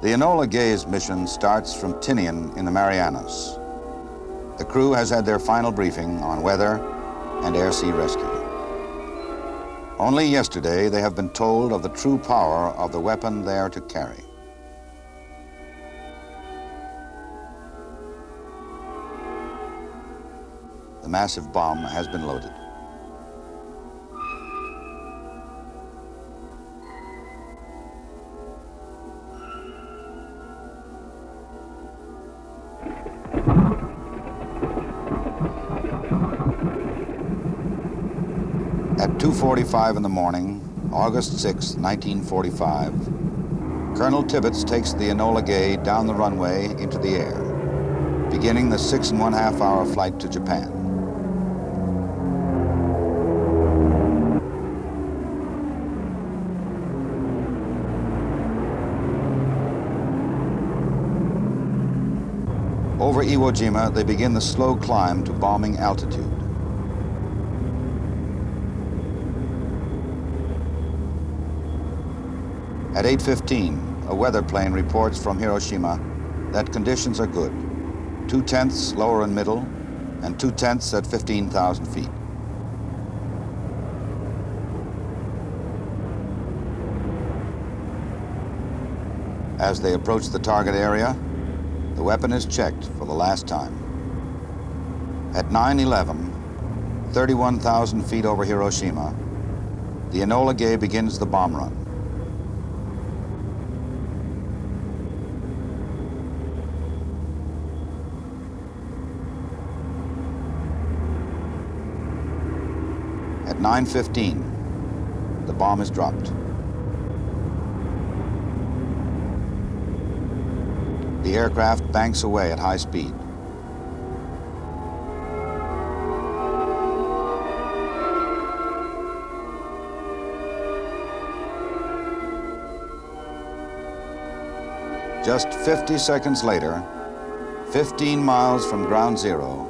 The Enola Gay's mission starts from Tinian in the Marianas. The crew has had their final briefing on weather and air-sea rescue. Only yesterday they have been told of the true power of the weapon they are to carry. The massive bomb has been loaded. At 2.45 in the morning, August 6, 1945, Colonel Tibbets takes the Enola Gay down the runway into the air, beginning the six and one half hour flight to Japan. Over Iwo Jima, they begin the slow climb to bombing altitude. At 8.15, a weather plane reports from Hiroshima that conditions are good. Two-tenths lower and middle, and two-tenths at 15,000 feet. As they approach the target area, the weapon is checked for the last time. At 9.11, 31,000 feet over Hiroshima, the Enola Gay begins the bomb run. At 9.15, the bomb is dropped. The aircraft banks away at high speed. Just 50 seconds later, 15 miles from ground zero,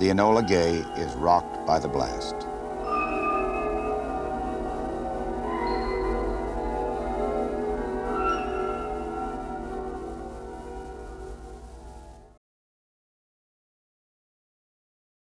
the Enola Gay is rocked by the blast.